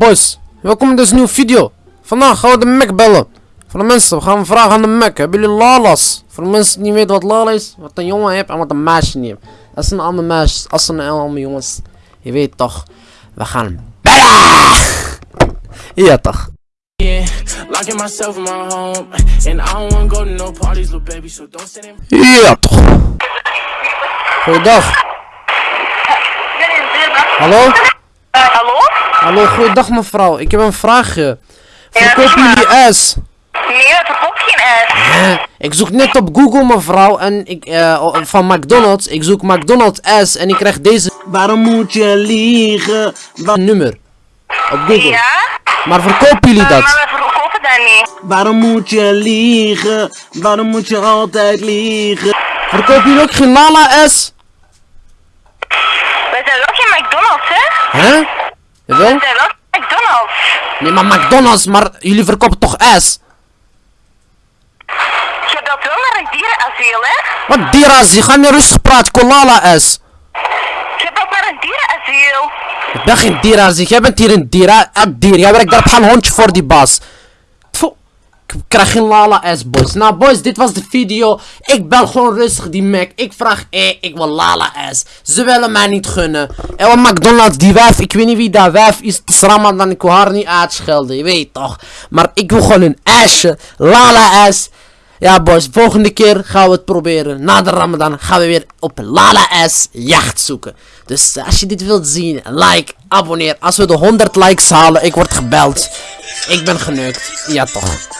boys, welkom in deze nieuwe video. Vandaag gaan we de Mac bellen. Voor de mensen, we gaan vragen aan de Mac. Hebben jullie lalas? Voor de mensen die niet weten wat lala is, wat een jongen heeft en wat een meisje niet heeft. Dat zijn allemaal meisjes, dat zijn allemaal jongens. Je weet toch, we gaan bellen! Ja toch. Yeah, locking myself in my home, and I don't wanna go to no parties, little baby. So don't send him. Ja toch. Goeiedag. Hallo? Hallo? Goeiedag mevrouw. Ik heb een vraagje. Ja, maar. jullie ijs? Nee, dat verkoopt geen ijs. Ik zoek net op Google mevrouw en ik eh, o- van McDonald's. Ik zoek McDonald's S en ik krijg deze Waarom moet je liegen? Wa- nummer op Google. Ja? Maar verkopen jullie Eh, dat? maar we verkopen dat niet. Waarom moet je liegen? Waarom moet je altijd liegen? Verkopen jullie ook geen Lala S? Wij zijn wel geen McDonald's, hè? Hè? Jawel? Geen McDonald's. Nee, maar McDonald's, maar jullie verkopen toch S? Je belt wel naar een dierenasiel, hè? Wat je gaat niet rustig praten, ik wil Lala S. Je belt naar een dierenasiel. Ik ben geen dieras, jij bent hier een diera, een dier. Jij werkt daar op een hondje voor die baas. Krijg geen Lala S, boys. Nou, boys, dit was de video. Ik bel gewoon rustig die Mac. Ik vraag, eh, ik wil Lala S. Ze willen mij niet gunnen. En wat McDonald's, die wijf, ik weet niet wie dat wijf is. Het is Ramadan, ik wil haar niet uitschelden, je weet toch. Maar ik wil gewoon een ijsje. Lala S. Ja, boys, volgende keer gaan we het proberen. Na de Ramadan gaan we weer op Lala S jacht zoeken. Dus eh, als je dit wilt zien, like, abonneer. Als we de 100 likes halen, ik word gebeld. Ik ben geneukt. Ja, toch.